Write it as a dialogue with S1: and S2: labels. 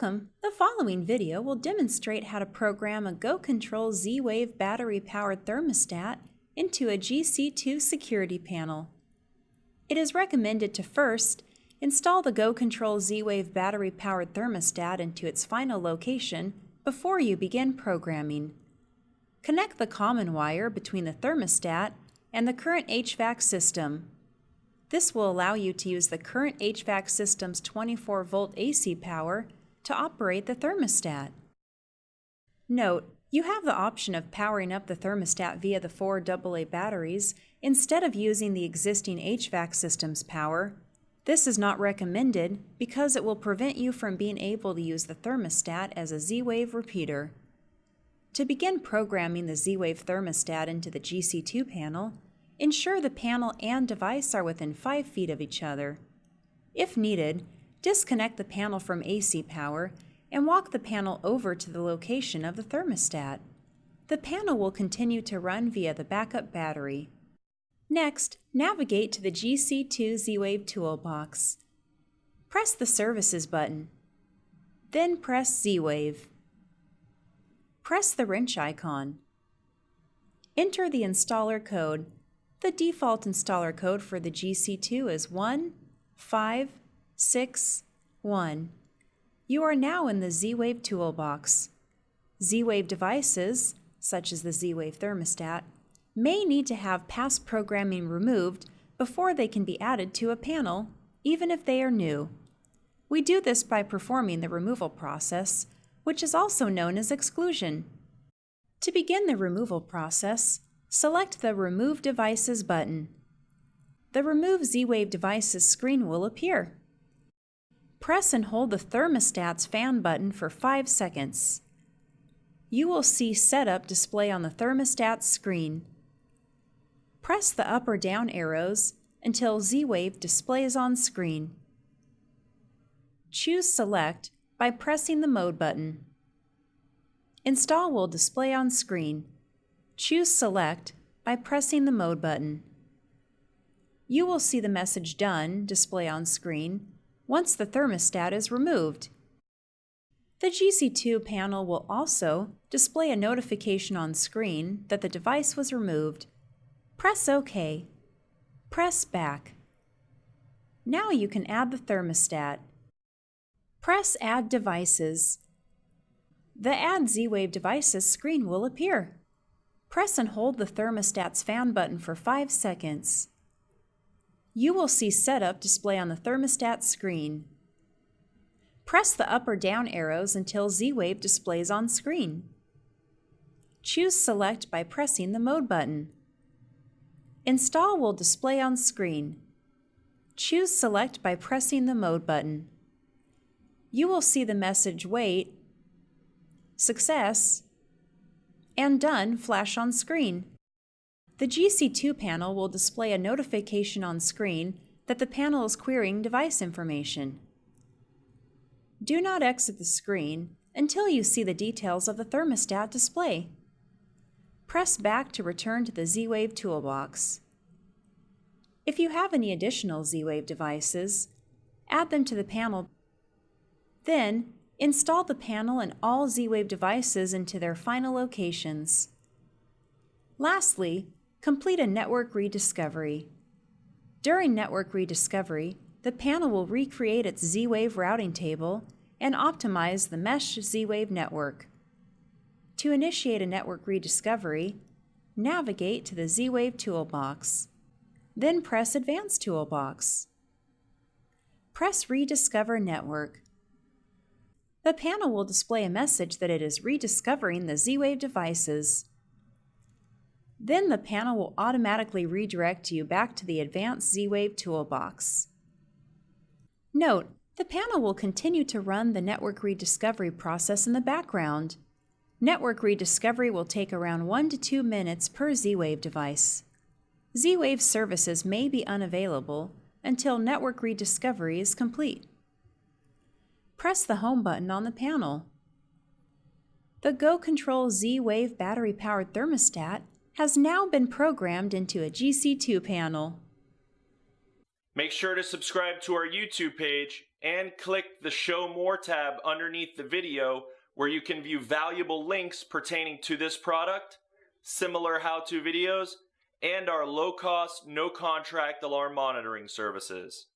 S1: Welcome! The following video will demonstrate how to program a GoControl Z-Wave battery-powered thermostat into a GC2 security panel. It is recommended to first install the GoControl Z-Wave battery-powered thermostat into its final location before you begin programming. Connect the common wire between the thermostat and the current HVAC system. This will allow you to use the current HVAC system's 24 volt AC power to operate the thermostat. Note, you have the option of powering up the thermostat via the four AA batteries instead of using the existing HVAC system's power. This is not recommended because it will prevent you from being able to use the thermostat as a Z-Wave repeater. To begin programming the Z-Wave thermostat into the GC2 panel, ensure the panel and device are within 5 feet of each other. If needed, disconnect the panel from AC power and walk the panel over to the location of the thermostat. The panel will continue to run via the backup battery. Next, navigate to the GC2 Z-Wave toolbox. Press the Services button. Then press Z-Wave. Press the wrench icon. Enter the installer code. The default installer code for the GC2 is 1, 5, 6, 1. You are now in the Z-Wave toolbox. Z-Wave devices, such as the Z-Wave thermostat, may need to have past programming removed before they can be added to a panel, even if they are new. We do this by performing the removal process, which is also known as exclusion. To begin the removal process, select the Remove Devices button. The Remove Z-Wave Devices screen will appear. Press and hold the thermostat's fan button for 5 seconds. You will see Setup display on the thermostat screen. Press the up or down arrows until Z-Wave displays on screen. Choose Select by pressing the Mode button. Install will display on screen. Choose Select by pressing the Mode button. You will see the message Done display on screen once the thermostat is removed. The GC2 panel will also display a notification on screen that the device was removed. Press OK. Press Back. Now you can add the thermostat. Press Add Devices. The Add Z-Wave Devices screen will appear. Press and hold the thermostat's fan button for 5 seconds you will see Setup display on the thermostat screen. Press the up or down arrows until Z-Wave displays on screen. Choose Select by pressing the Mode button. Install will display on screen. Choose Select by pressing the Mode button. You will see the message Wait, Success, and Done flash on screen. The GC2 panel will display a notification on screen that the panel is querying device information. Do not exit the screen until you see the details of the thermostat display. Press back to return to the Z-Wave toolbox. If you have any additional Z-Wave devices, add them to the panel. Then, install the panel and all Z-Wave devices into their final locations. Lastly, complete a network rediscovery. During network rediscovery, the panel will recreate its Z-Wave routing table and optimize the Mesh Z-Wave network. To initiate a network rediscovery, navigate to the Z-Wave toolbox. Then press Advanced toolbox. Press Rediscover Network. The panel will display a message that it is rediscovering the Z-Wave devices. Then the panel will automatically redirect you back to the Advanced Z-Wave toolbox. Note, the panel will continue to run the network rediscovery process in the background. Network rediscovery will take around 1 to 2 minutes per Z-Wave device. Z-Wave services may be unavailable until network rediscovery is complete. Press the Home button on the panel. The GoControl Z-Wave battery-powered thermostat has now been programmed into a GC2 panel.
S2: Make sure to subscribe to our YouTube page and click the Show More tab underneath the video where you can view valuable links pertaining to this product, similar how-to videos, and our low-cost, no-contract alarm monitoring services.